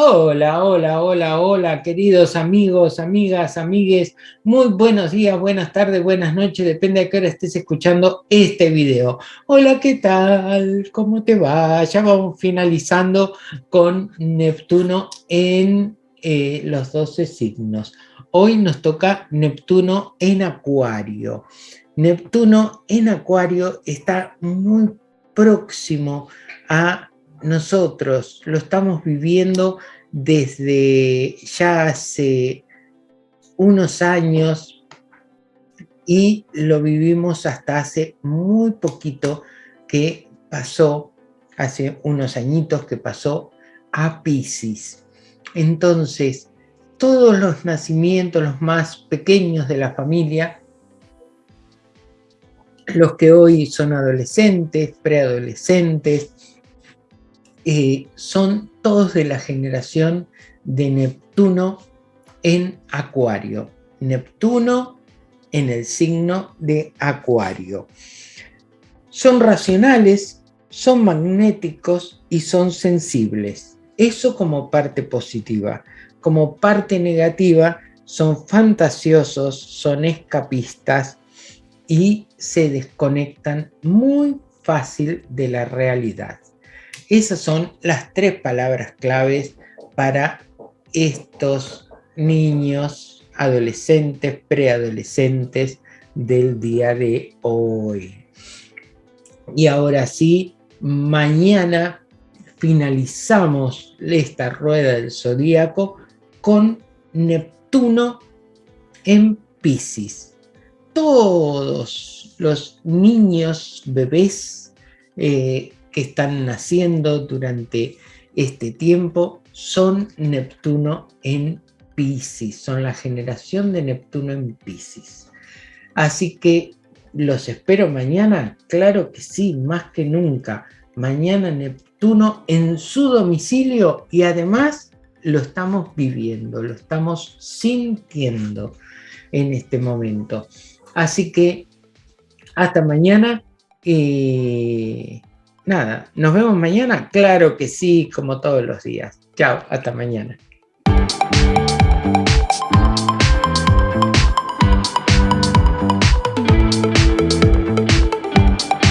Hola, hola, hola, hola, queridos amigos, amigas, amigues. Muy buenos días, buenas tardes, buenas noches, depende de qué hora estés escuchando este video. Hola, ¿qué tal? ¿Cómo te va? Ya vamos finalizando con Neptuno en eh, los 12 signos. Hoy nos toca Neptuno en Acuario. Neptuno en Acuario está muy próximo a nosotros lo estamos viviendo desde ya hace unos años y lo vivimos hasta hace muy poquito que pasó, hace unos añitos que pasó a Pisces. Entonces, todos los nacimientos, los más pequeños de la familia, los que hoy son adolescentes, preadolescentes, eh, son todos de la generación de Neptuno en Acuario. Neptuno en el signo de Acuario. Son racionales, son magnéticos y son sensibles. Eso como parte positiva. Como parte negativa, son fantasiosos, son escapistas y se desconectan muy fácil de la realidad. Esas son las tres palabras claves para estos niños, adolescentes, preadolescentes del día de hoy. Y ahora sí, mañana finalizamos esta rueda del zodíaco con Neptuno en Pisces. Todos los niños, bebés, eh, que están naciendo durante este tiempo son Neptuno en Pisces, son la generación de Neptuno en Pisces. Así que los espero mañana, claro que sí, más que nunca. Mañana Neptuno en su domicilio y además lo estamos viviendo, lo estamos sintiendo en este momento. Así que hasta mañana. Eh, nada, ¿nos vemos mañana? Claro que sí, como todos los días. Chao, hasta mañana.